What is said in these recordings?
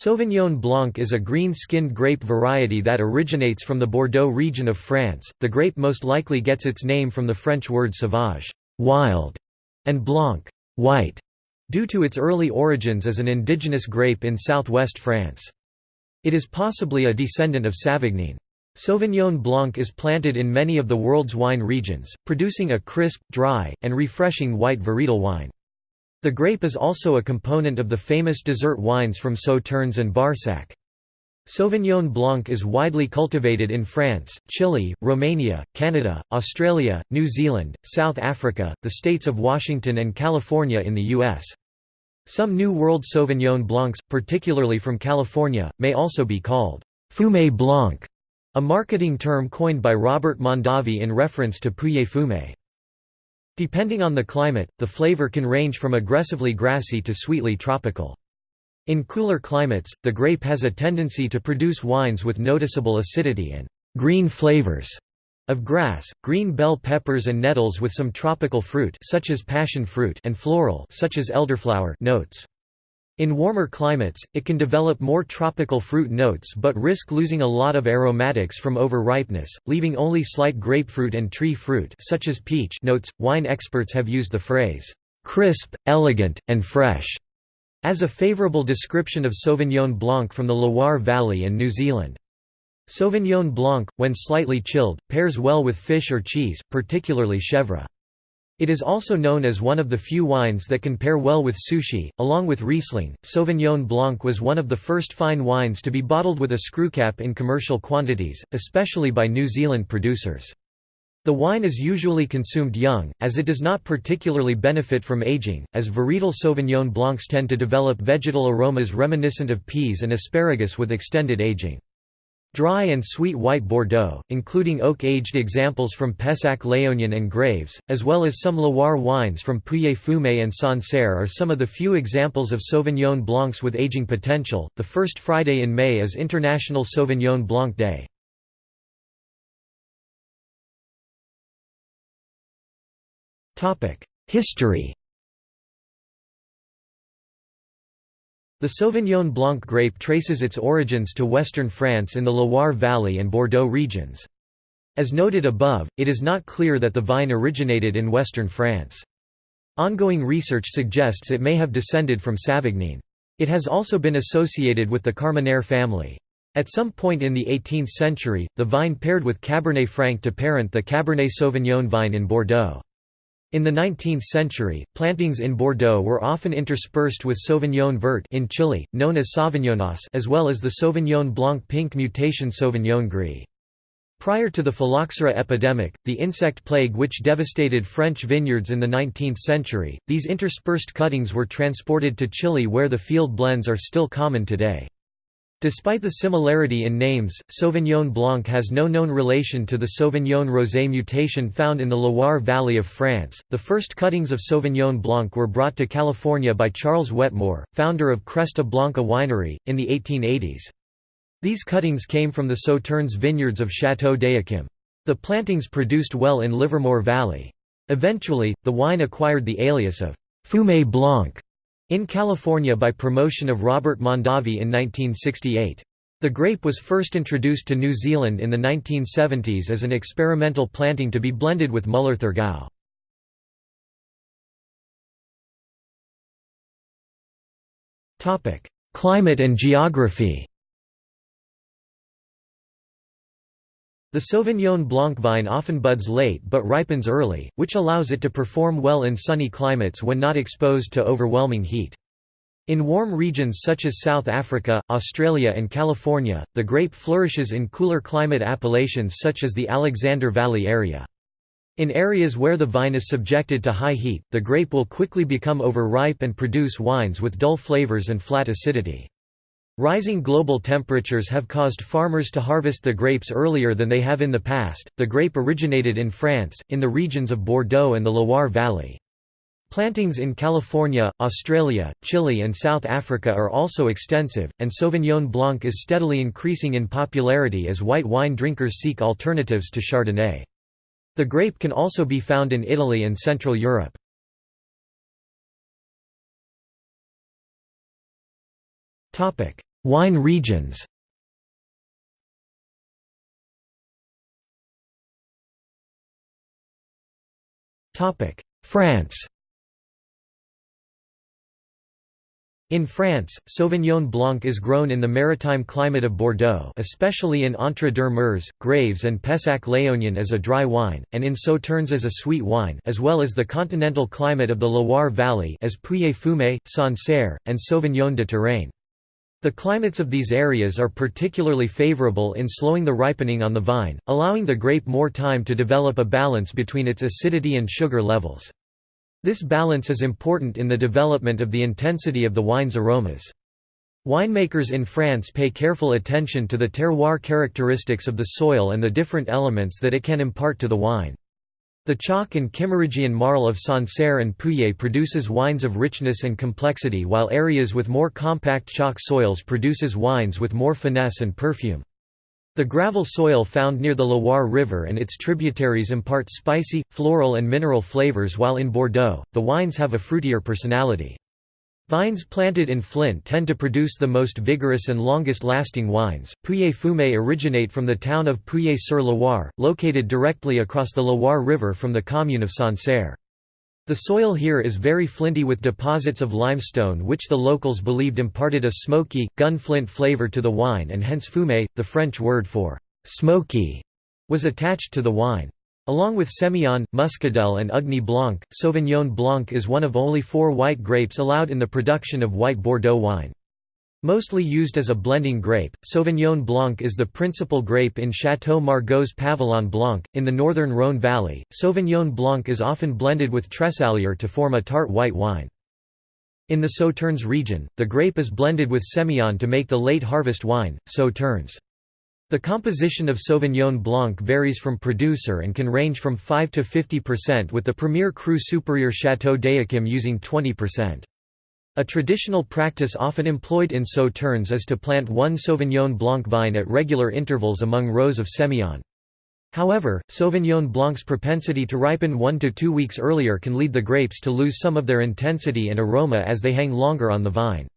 Sauvignon Blanc is a green-skinned grape variety that originates from the Bordeaux region of France. The grape most likely gets its name from the French word sauvage, wild, and blanc, white, due to its early origins as an indigenous grape in southwest France. It is possibly a descendant of Savagnin. Sauvignon Blanc is planted in many of the world's wine regions, producing a crisp, dry, and refreshing white varietal wine. The grape is also a component of the famous dessert wines from Sauternes and Barsac. Sauvignon Blanc is widely cultivated in France, Chile, Romania, Canada, Australia, New Zealand, South Africa, the states of Washington and California in the U.S. Some New World Sauvignon Blancs, particularly from California, may also be called Fumé Blanc, a marketing term coined by Robert Mondavi in reference to Pouilly Fumé. Depending on the climate, the flavor can range from aggressively grassy to sweetly tropical. In cooler climates, the grape has a tendency to produce wines with noticeable acidity and green flavors of grass, green bell peppers and nettles with some tropical fruit such as passion fruit and floral such as elderflower notes. In warmer climates, it can develop more tropical fruit notes but risk losing a lot of aromatics from overripeness, leaving only slight grapefruit and tree fruit such as peach notes. Wine experts have used the phrase, "...crisp, elegant, and fresh", as a favorable description of Sauvignon Blanc from the Loire Valley and New Zealand. Sauvignon Blanc, when slightly chilled, pairs well with fish or cheese, particularly chèvre. It is also known as one of the few wines that can pair well with sushi. Along with Riesling, Sauvignon Blanc was one of the first fine wines to be bottled with a screwcap in commercial quantities, especially by New Zealand producers. The wine is usually consumed young, as it does not particularly benefit from aging, as varietal Sauvignon Blancs tend to develop vegetal aromas reminiscent of peas and asparagus with extended aging. Dry and sweet white Bordeaux, including oak-aged examples from Pessac Léognan and Graves, as well as some Loire wines from Pouilly Fumé and Sancerre are some of the few examples of Sauvignon Blancs with aging potential. The first Friday in May is International Sauvignon Blanc Day. History The Sauvignon Blanc grape traces its origins to western France in the Loire Valley and Bordeaux regions. As noted above, it is not clear that the vine originated in western France. Ongoing research suggests it may have descended from Savagnin. It has also been associated with the Carmenere family. At some point in the 18th century, the vine paired with Cabernet Franc to parent the Cabernet Sauvignon vine in Bordeaux. In the 19th century, plantings in Bordeaux were often interspersed with Sauvignon vert in Chile, known as Sauvignonasse as well as the Sauvignon blanc pink mutation Sauvignon gris. Prior to the phylloxera epidemic, the insect plague which devastated French vineyards in the 19th century, these interspersed cuttings were transported to Chile where the field blends are still common today. Despite the similarity in names, Sauvignon Blanc has no known relation to the Sauvignon Rosé mutation found in the Loire Valley of France. The first cuttings of Sauvignon Blanc were brought to California by Charles Wetmore, founder of Cresta Blanca Winery, in the 1880s. These cuttings came from the Sauternes vineyards of Château d'Yquem. The plantings produced well in Livermore Valley. Eventually, the wine acquired the alias of Fumé Blanc in California by promotion of Robert Mondavi in 1968. The grape was first introduced to New Zealand in the 1970s as an experimental planting to be blended with Muller Thurgau. Climate and geography The Sauvignon Blanc vine often buds late but ripens early, which allows it to perform well in sunny climates when not exposed to overwhelming heat. In warm regions such as South Africa, Australia and California, the grape flourishes in cooler climate appellations such as the Alexander Valley area. In areas where the vine is subjected to high heat, the grape will quickly become overripe and produce wines with dull flavors and flat acidity. Rising global temperatures have caused farmers to harvest the grapes earlier than they have in the past. The grape originated in France, in the regions of Bordeaux and the Loire Valley. Plantings in California, Australia, Chile, and South Africa are also extensive, and Sauvignon Blanc is steadily increasing in popularity as white wine drinkers seek alternatives to Chardonnay. The grape can also be found in Italy and Central Europe. Wine regions France In France, Sauvignon Blanc is grown in the maritime climate of Bordeaux especially in Entre-deux-Mers, Graves and Pessac-Léognan as a dry wine, and in Sauternes as a sweet wine as well as the continental climate of the Loire Valley as Pouilly-Fumé, Sancerre, and Sauvignon de Touraine. The climates of these areas are particularly favorable in slowing the ripening on the vine, allowing the grape more time to develop a balance between its acidity and sugar levels. This balance is important in the development of the intensity of the wine's aromas. Winemakers in France pay careful attention to the terroir characteristics of the soil and the different elements that it can impart to the wine. The chalk and Kimmeridgian marl of Sancerre and Pouilly produces wines of richness and complexity while areas with more compact chalk soils produces wines with more finesse and perfume. The gravel soil found near the Loire River and its tributaries impart spicy, floral and mineral flavors while in Bordeaux, the wines have a fruitier personality. Vines planted in Flint tend to produce the most vigorous and longest-lasting wines. Pouilly-Fumé originate from the town of Pouilly-sur-Loire, located directly across the Loire River from the commune of Sancerre. The soil here is very flinty with deposits of limestone which the locals believed imparted a smoky, gun-flint flavor to the wine and hence fumé, the French word for «smoky», was attached to the wine. Along with Semillon, Muscadel and Ugni Blanc, Sauvignon Blanc is one of only four white grapes allowed in the production of white Bordeaux wine. Mostly used as a blending grape, Sauvignon Blanc is the principal grape in Château Margaux's Pavillon Blanc. In the northern Rhône valley, Sauvignon Blanc is often blended with Tressalier to form a tart white wine. In the Sauternes region, the grape is blended with Semillon to make the late harvest wine, Sauternes. The composition of Sauvignon Blanc varies from producer and can range from 5 to 50% with the Premier Cru Supérieur Château d'Yquem using 20%. A traditional practice often employed in Sauternes is to plant one Sauvignon Blanc vine at regular intervals among rows of Semillon. However, Sauvignon Blanc's propensity to ripen one to two weeks earlier can lead the grapes to lose some of their intensity and aroma as they hang longer on the vine.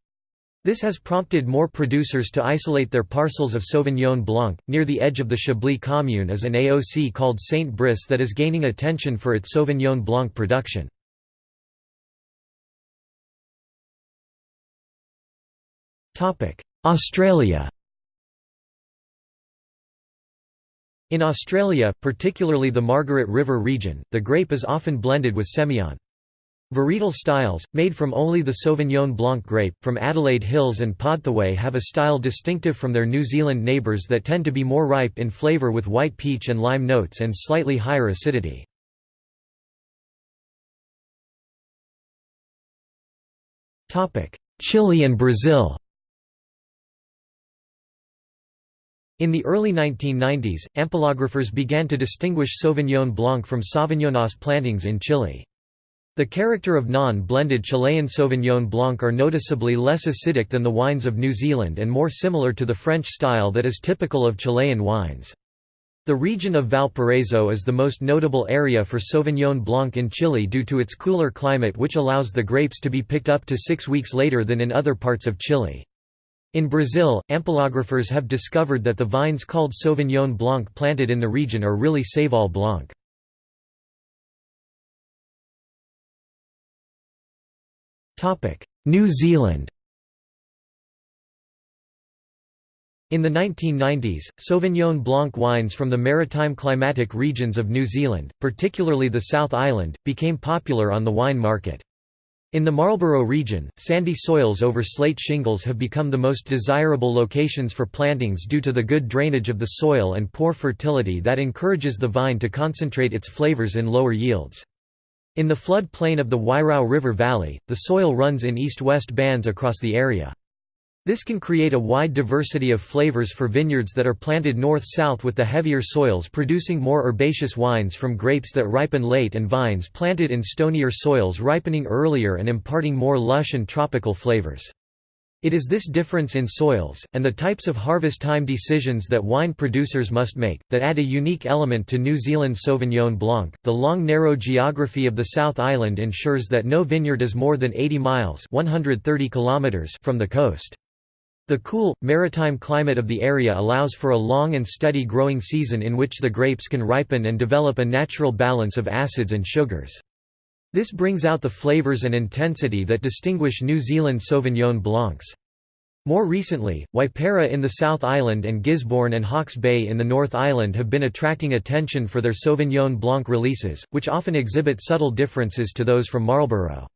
This has prompted more producers to isolate their parcels of Sauvignon Blanc. Near the edge of the Chablis commune is an AOC called Saint-Bris that is gaining attention for its Sauvignon Blanc production. Australia In Australia, particularly the Margaret River region, the grape is often blended with Semillon. Varietal styles, made from only the Sauvignon Blanc grape, from Adelaide Hills and Padthaway have a style distinctive from their New Zealand neighbours that tend to be more ripe in flavour with white peach and lime notes and slightly higher acidity. Chile and Brazil In the early 1990s, ampelographers began to distinguish Sauvignon Blanc from Sauvignonasse plantings in Chile. The character of non-blended Chilean Sauvignon Blanc are noticeably less acidic than the wines of New Zealand and more similar to the French style that is typical of Chilean wines. The region of Valparaiso is the most notable area for Sauvignon Blanc in Chile due to its cooler climate which allows the grapes to be picked up to six weeks later than in other parts of Chile. In Brazil, ampelographers have discovered that the vines called Sauvignon Blanc planted in the region are really Seyval Blanc. New Zealand In the 1990s, Sauvignon Blanc wines from the maritime climatic regions of New Zealand, particularly the South Island, became popular on the wine market. In the Marlborough region, sandy soils over slate shingles have become the most desirable locations for plantings due to the good drainage of the soil and poor fertility that encourages the vine to concentrate its flavors in lower yields. In the flood plain of the Wairau River Valley, the soil runs in east-west bands across the area. This can create a wide diversity of flavors for vineyards that are planted north-south with the heavier soils producing more herbaceous wines from grapes that ripen late and vines planted in stonier soils ripening earlier and imparting more lush and tropical flavors. It is this difference in soils, and the types of harvest time decisions that wine producers must make, that add a unique element to New Zealand Sauvignon Blanc. The long narrow geography of the South Island ensures that no vineyard is more than 80 miles 130 kilometers from the coast. The cool, maritime climate of the area allows for a long and steady growing season in which the grapes can ripen and develop a natural balance of acids and sugars. This brings out the flavours and intensity that distinguish New Zealand Sauvignon Blancs. More recently, Waipara in the South Island and Gisborne and Hawke's Bay in the North Island have been attracting attention for their Sauvignon Blanc releases, which often exhibit subtle differences to those from Marlborough.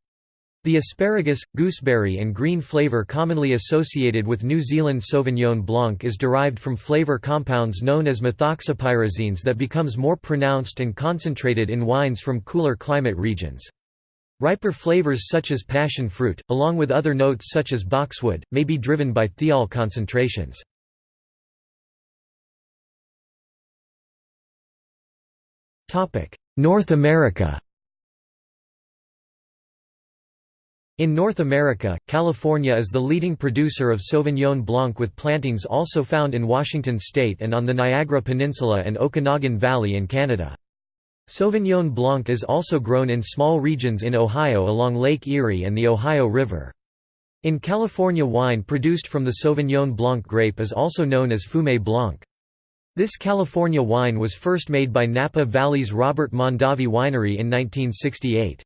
The asparagus, gooseberry and green flavour commonly associated with New Zealand Sauvignon Blanc is derived from flavour compounds known as methoxypyrazines that becomes more pronounced and concentrated in wines from cooler climate regions. Riper flavors such as passion fruit, along with other notes such as boxwood, may be driven by thiol concentrations. North America In North America, California is the leading producer of Sauvignon Blanc with plantings also found in Washington state and on the Niagara Peninsula and Okanagan Valley in Canada. Sauvignon Blanc is also grown in small regions in Ohio along Lake Erie and the Ohio River. In California wine produced from the Sauvignon Blanc grape is also known as Fumé Blanc. This California wine was first made by Napa Valley's Robert Mondavi Winery in 1968.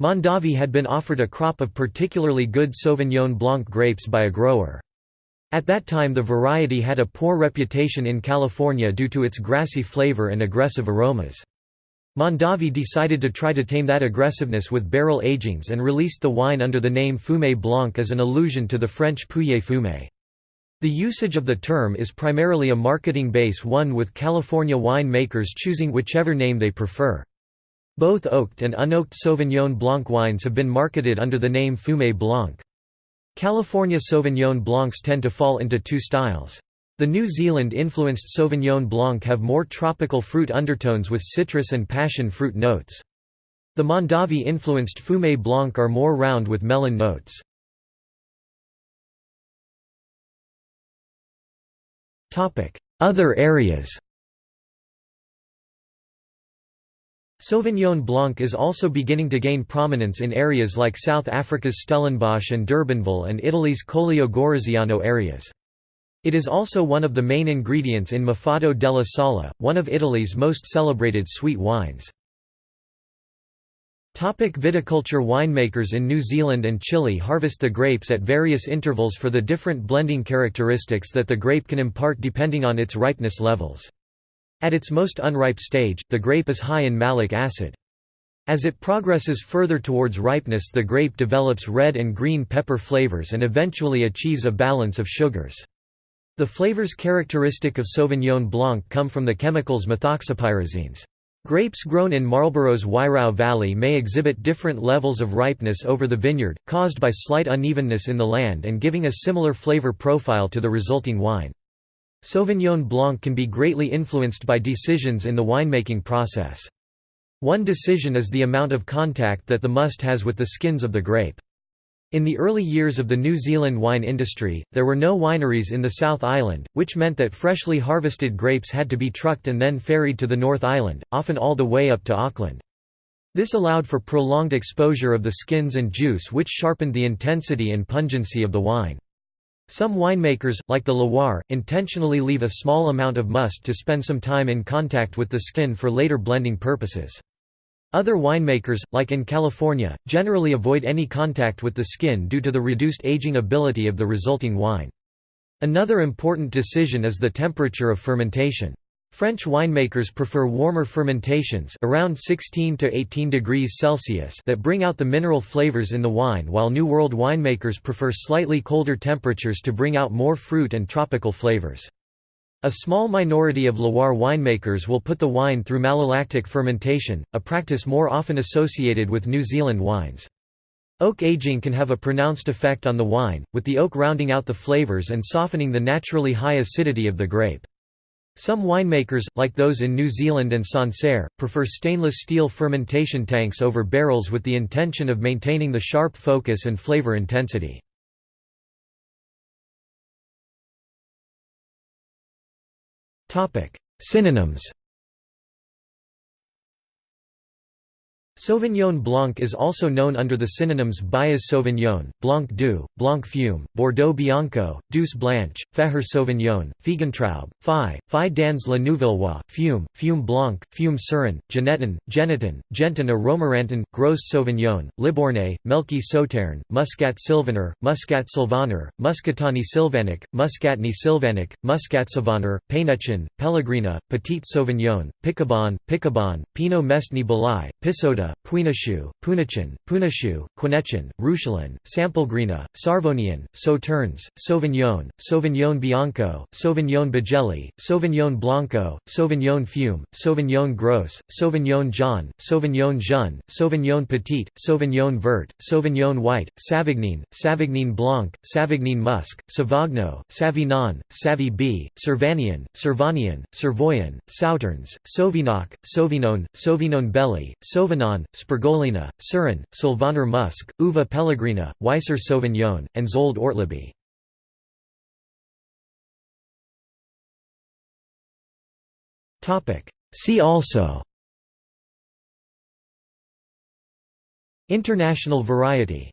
Mondavi had been offered a crop of particularly good Sauvignon Blanc grapes by a grower. At that time the variety had a poor reputation in California due to its grassy flavor and aggressive aromas. Mondavi decided to try to tame that aggressiveness with barrel agings and released the wine under the name Fumé Blanc as an allusion to the French Pouilly Fumé. The usage of the term is primarily a marketing base one with California wine makers choosing whichever name they prefer. Both oaked and unoaked Sauvignon Blanc wines have been marketed under the name Fumé Blanc. California Sauvignon Blancs tend to fall into two styles. The New Zealand-influenced Sauvignon Blanc have more tropical fruit undertones with citrus and passion fruit notes. The Mondavi-influenced Fumé Blanc are more round with melon notes. Other areas Sauvignon Blanc is also beginning to gain prominence in areas like South Africa's Stellenbosch and Durbanville and Italy's Collio Goriziano areas. It is also one of the main ingredients in Muffato della Sala, one of Italy's most celebrated sweet wines. Topic viticulture Winemakers in New Zealand and Chile harvest the grapes at various intervals for the different blending characteristics that the grape can impart depending on its ripeness levels. At its most unripe stage, the grape is high in malic acid. As it progresses further towards ripeness the grape develops red and green pepper flavors and eventually achieves a balance of sugars. The flavors characteristic of Sauvignon Blanc come from the chemicals methoxypyrazines. Grapes grown in Marlborough's Wairau Valley may exhibit different levels of ripeness over the vineyard, caused by slight unevenness in the land and giving a similar flavor profile to the resulting wine. Sauvignon Blanc can be greatly influenced by decisions in the winemaking process. One decision is the amount of contact that the must has with the skins of the grape. In the early years of the New Zealand wine industry, there were no wineries in the South Island, which meant that freshly harvested grapes had to be trucked and then ferried to the North Island, often all the way up to Auckland. This allowed for prolonged exposure of the skins and juice which sharpened the intensity and pungency of the wine. Some winemakers, like the Loire, intentionally leave a small amount of must to spend some time in contact with the skin for later blending purposes. Other winemakers, like in California, generally avoid any contact with the skin due to the reduced aging ability of the resulting wine. Another important decision is the temperature of fermentation. French winemakers prefer warmer fermentations around 16 to 18 degrees Celsius that bring out the mineral flavors in the wine while New World winemakers prefer slightly colder temperatures to bring out more fruit and tropical flavors. A small minority of Loire winemakers will put the wine through malolactic fermentation, a practice more often associated with New Zealand wines. Oak aging can have a pronounced effect on the wine, with the oak rounding out the flavors and softening the naturally high acidity of the grape. Some winemakers, like those in New Zealand and Sancerre, prefer stainless steel fermentation tanks over barrels with the intention of maintaining the sharp focus and flavor intensity. Synonyms Sauvignon Blanc is also known under the synonyms Beyaz Sauvignon, Blanc Doux, Blanc Fume, Bordeaux Bianco, Douce Blanche, Feher Sauvignon, Feigentraub, Fai, Fai dans la Nouvellois, Fume, Fume Blanc, Fume Surin, Genetin, Genetin, Gentin Aromarantin, Gros Sauvignon, Libournais, Melky Sauterne, Muscat Sylvaner, Muscat Sylvaner, Muscatani Sylvanik, Muscatni Sylvanik, Muscat Savanner, Paynetchen, Pellegrina, Petit Sauvignon, Picabon, Picabon, Pinot Mestny Balai, Pisota, Puinashu, Punachin, Punashu, Quinechin, Rouchelin, Samplegrina, Sarvonian, Sauternes, Sauvignon, Sauvignon Bianco, Sauvignon Bajelli, Sauvignon Blanco, Sauvignon Fume, Sauvignon Gros, Sauvignon Jaune, Sauvignon Jeune, Sauvignon Petit, Sauvignon Vert, Sauvignon White, Savagnin, Savagnin Blanc, Savagnin Musc, Savagno, Savignon, Savy B, Cervanian, Cervanian, Cervoyan, Sauternes, Sauvignac, Sauvignon, Sauvignon Belli, Sauvignon, Spergolina, Surin, Sylvaner Musk, Uva Pellegrina, Weisser Sauvignon, and Zold Ortlieb. See also International variety